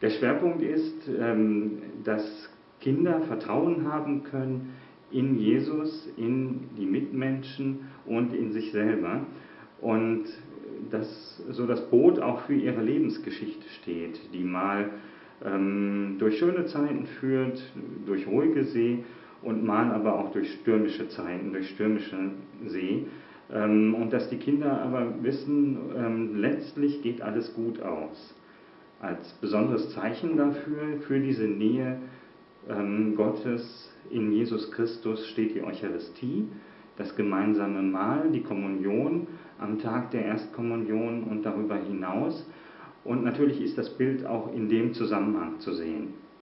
Der Schwerpunkt ist, ähm, dass Kinder Vertrauen haben können in Jesus, in die Mitmenschen und in sich selber. Und dass so das Boot auch für ihre Lebensgeschichte steht, die mal ähm, durch schöne Zeiten führt, durch ruhige See und mal aber auch durch stürmische Zeiten, durch stürmische See. Ähm, und dass die Kinder aber wissen, letztlich geht alles gut aus. Als besonderes Zeichen dafür, für diese Nähe ähm, Gottes in Jesus Christus steht die Eucharistie, das gemeinsame Mahl, die Kommunion am Tag der Erstkommunion und darüber hinaus. Und natürlich ist das Bild auch in dem Zusammenhang zu sehen.